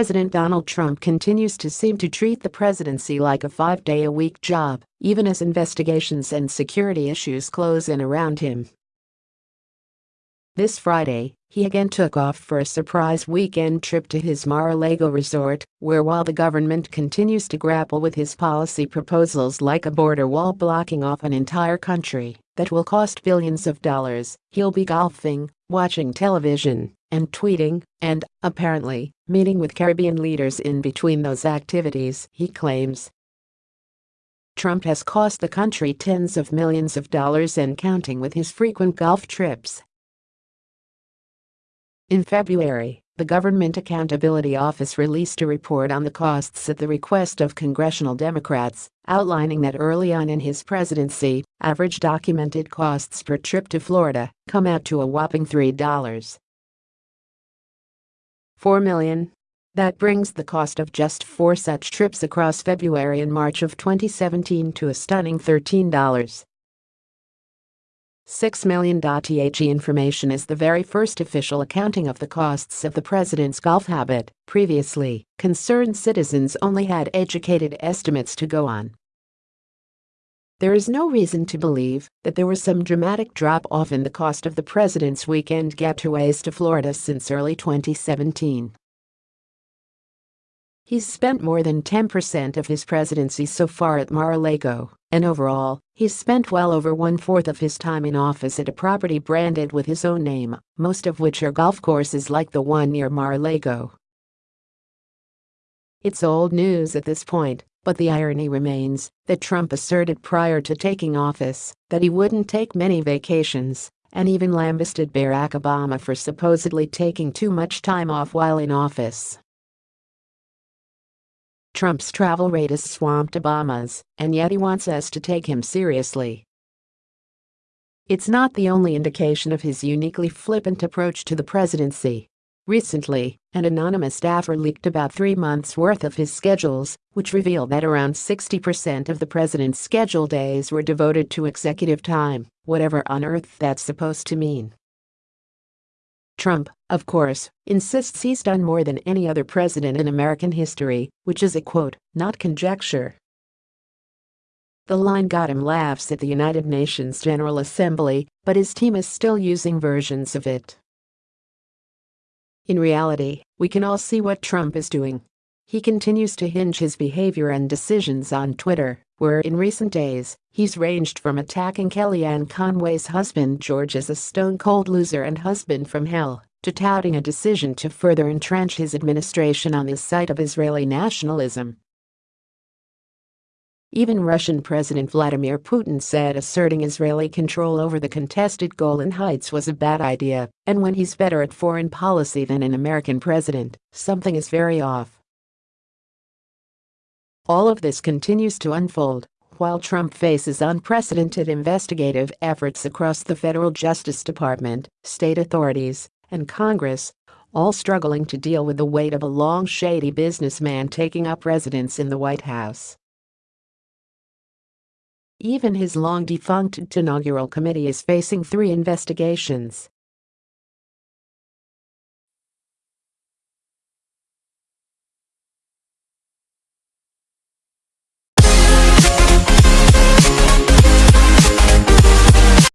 President Donald Trump continues to seem to treat the presidency like a five-day-a-week job, even as investigations and security issues close in around him. This Friday, he again took off for a surprise weekend trip to his Mar-a-Lago resort, where while the government continues to grapple with his policy proposals like a border wall blocking off an entire country that will cost billions of dollars, he'll be golfing, watching television, and tweeting, and, apparently, meeting with Caribbean leaders in between those activities, he claims. Trump has cost the country tens of millions of dollars and counting with his frequent golf trips. In February, the Government Accountability Office released a report on the costs at the request of congressional Democrats, outlining that early on in his presidency, average documented costs per trip to Florida come out to a whopping $3. 4 million. That brings the cost of just four such trips across February and March of 2017 to a stunning $13. 6 million. The information is the very first official accounting of the costs of the president's golf habit. Previously, concerned citizens only had educated estimates to go on. There is no reason to believe that there was some dramatic drop off in the cost of the president's weekend getaways to Florida since early 2017. He's spent more than 10% of his presidency so far at Mar-a-Lago, and overall, he's spent well over one-fourth of his time in office at a property branded with his own name, most of which are golf courses like the one near Mar-a-Lago. It's old news at this point, but the irony remains that Trump asserted prior to taking office that he wouldn't take many vacations and even lambasted Barack Obama for supposedly taking too much time off while in office. Trump's travel rate has swamped Obama's, and yet he wants us to take him seriously. It's not the only indication of his uniquely flippant approach to the presidency. Recently, an anonymous staffer leaked about three months' worth of his schedules, which revealed that around 60% of the president's schedule days were devoted to executive time, whatever on earth that's supposed to mean. Trump, of course, insists he's done more than any other president in American history, which is a quote, not conjecture. The line got him laughs at the United Nations General Assembly, but his team is still using versions of it. In reality, we can all see what Trump is doing. He continues to hinge his behavior and decisions on Twitter, where in recent days, he's ranged from attacking Kellyanne Conway's husband George as a stone-cold loser and husband from hell, to touting a decision to further entrench his administration on the site of Israeli nationalism. Even Russian President Vladimir Putin said asserting Israeli control over the contested Golan Heights was a bad idea, and when he's better at foreign policy than an American president, something is very off. All of this continues to unfold while Trump faces unprecedented investigative efforts across the federal Justice Department, state authorities, and Congress, all struggling to deal with the weight of a long shady businessman taking up residence in the White House. Even his long-defunct inaugural committee is facing three investigations